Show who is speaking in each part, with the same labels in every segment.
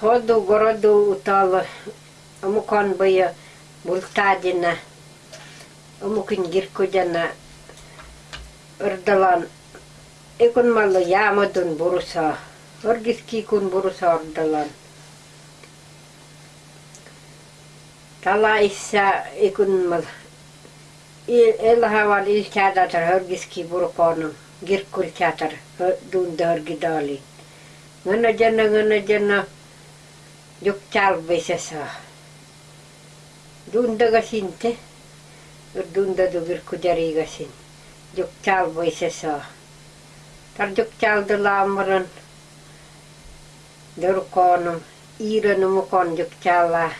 Speaker 1: ходу городу утал амукан бая бултадина амукин гиркудяна ырдалан экун малы ямадун буруса оргиски кун буруса ырдалан тала исса экун мал elhaval ilkäätätär hörgiski burkonum girkul käätär dunda hörgidali ngana 욕잘으셔서 룬다가신테 룬다도 빌구자리가신 욕잘으셔서 달욕잘들라무런 늘코는 이르는 건 욕잘라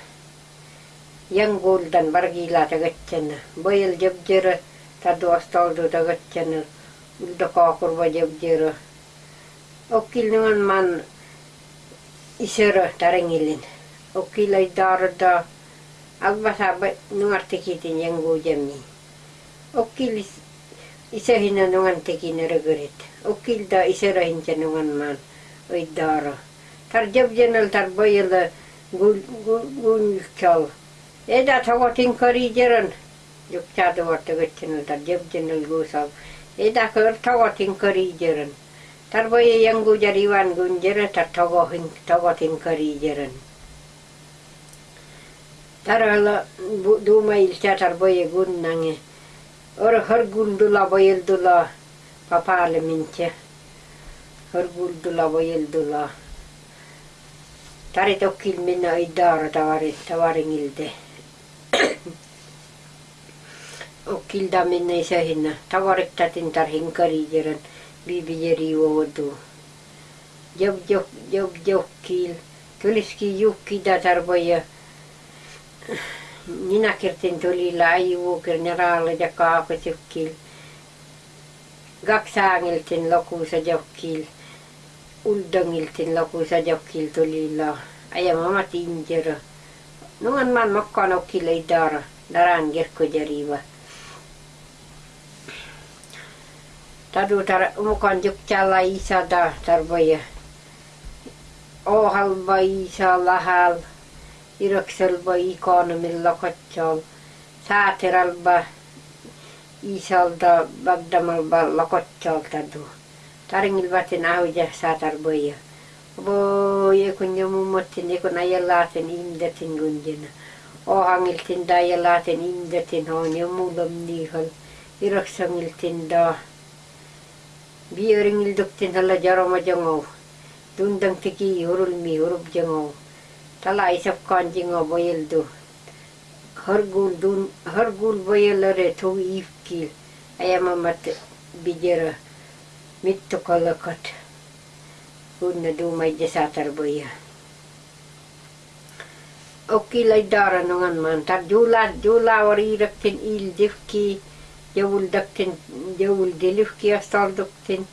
Speaker 1: 영골단 баргила тагатчана быйыл жебжері таду остолду тагатчана үлді қоқыр ба жебжері окилніңін man isero tarangilin okilay darda agbasabat nuartikitin yangujami okilis isa hinanungan tiki nirigurit okil da isero hinjanungan man oy daro tarjab janal tarboyala gulkal eda tawatin karijeran yukchadu wartagatchinal tarjab janal gusav eda kar tawatin karijeran yang gu jariwan gun jera tar tawatin tawatin kari jeran. Tar ala duma ilcha tar boye gun nange. Or har guldula boyel dula papale minche. Har guldula boyel dula. Tarit okkil minna idara tavarin tavaringilde. Okilda minne sehinna. Tavarittatin tarhin karijeran. Bibijeri uodu. bibieriyordu. Yok yok yok yok kil. Tuliski yukki datarboja. Ninakirtin tuli laivuukir neraalla ja kaakosukkiil. Kaksaangiltin lokuusa jokkiil. Uldongiltin lokuusa jokkiil tulilla. Ajamama tinjero. Nuan man mokkanokkiil ei dara. Daran kirkkojariva. Tadu tar mukaan jukkalla isa da tarvoja. Ohalva isa lahal. Irakselba ikonomilla kotsol. Saateralba isalda bagdamalba lakotsol tadu. Taringilvatin auja saatarboja. Voi kun jo mummotin kun ajalaten imdatin gunjena. Ohangiltin da ajalaten imdatin on jo muulom niihol. Iraksangiltin da. biyoring ilduktin hala jaroma jangau dundang tiki hurulmi hurup jangau tala isap kan jangau boyel du hargul dun hargul boyel re thu ifkil ayama mat bijera mitto kalakat guna du mai jasatar boya. Okilai dara nungan man tar jula jula wari raktin il difki jawul daktin jawul dilifki astal daktin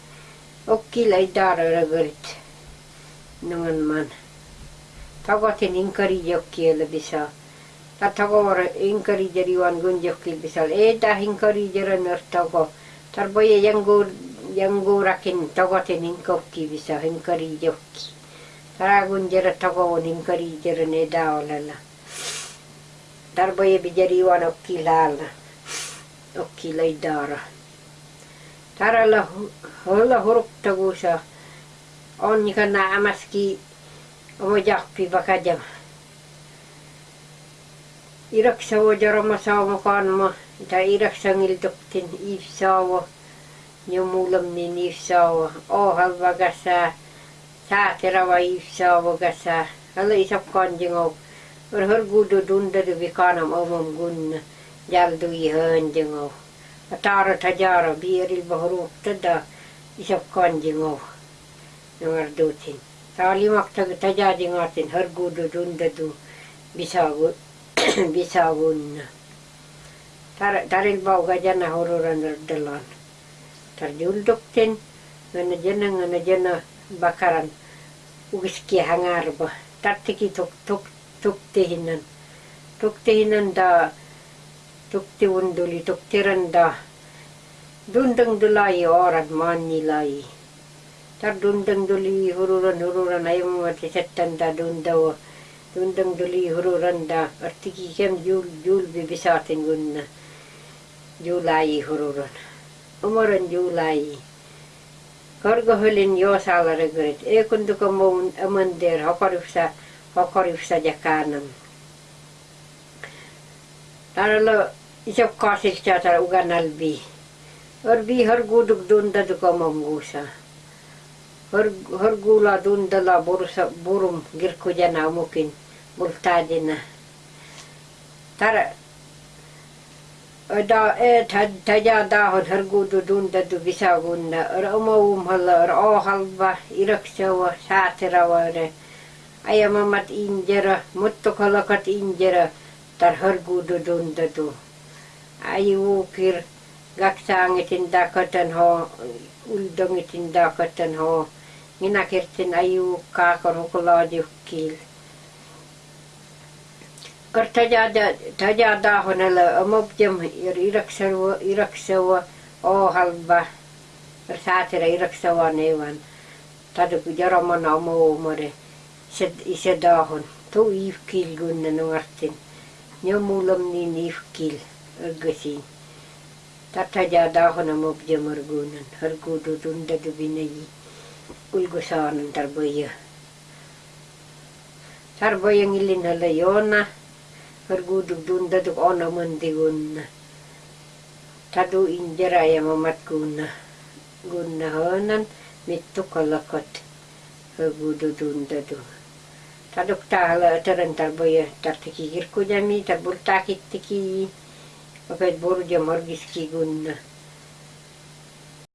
Speaker 1: Okilai dara ragarit nongan man. Tagatin inkari jokkiela bisa. Ta tagora inkari jariwan gun jokkil bisal. Eda inkari jaran tago. Tar boya yangur yanguurakin togotin inkokki bisa hinkari jokki. Taragun jera togovon hinkari jera ne daolalla. Tarboye bijari wan okki laalla. Okki lai dara. Taralla holla huruktagusa on nikana amaski omo jahpi bakajam. Iraksa wo jaroma saamo kanma. Ta iraksa ngildoktin ifsaawo. jo muulum niin ifsaawa ohal vagasa saaterava ifsaawa gasa alla isap kanjingo or hor gudu dunda du vikanam omam gunna gyáldói hangyó. A tárat a gyára bírilba rúgta, de is a kandyó. Nyomar dúcin. Szállí magtag, tu gyágyin átén hörgódó dundadó visszávonna. Tárén bauga gyana horroran rördelan. Tár gyúldoktén, gyana gyana gyana gyana bakaran ugiski hangárba. Tartiki tuk tuk tuk tehinan. Tuk tehinan da tuk te unduli tuk tiran da dundang dulai orang mani lai tar dundang duli hururan hururan ayamati settanta dundawa dundang duli hururan da artiki kem jul jul bibisatin gunna. Julai hururan. Umaran julai. Korgohylin joosaalaregurit, ei kun tuko muun amandir hokorifsa hokorifsa jakanam. Taralo इसब का शिक्षा था उगा नल भी और भी हर गु दून दद को ममगू सा हर हर गुला दून दला बोरु बोरुम गिर को जाना मुकिन बोलता जिना तर दा ए था था जा दा हर हर गु दून दद विसा गुन्ना और अमाउम हल और ओ हल बा इरक्षा वा सातेरा वाले आया मामत इंजरा मुत्तो कलकत इंजरा तर हर गुड़ दुन्दा दू ayuukir gaksaangitin daakatan ho uldangitin daakatan ho nginakirtin ayuukkaakor hukulaajukkiil kor tajada tajadaahonala amabjam ir iraksawa iraksawa oohalba ir saatira iraksawa neevan taduk jaramana omoomore isedaahon tu iifkiilgunna nuartin nyomulam niin iifkiil găsi. Tata de adahona mop de mărgunan, hărgudu dunda dubinei, ulgusanan tarbăie. Tarbăie ngilina lăiona, hărgudu dunda duc ona mândigunna. Tadu indira ya mamat gunna, gunna honan, mittu kolakot, hărgudu dunda duc. Taduk hala tarantar boya tartiki kirkudami tarbultakit. опять борудя моргиски гунна.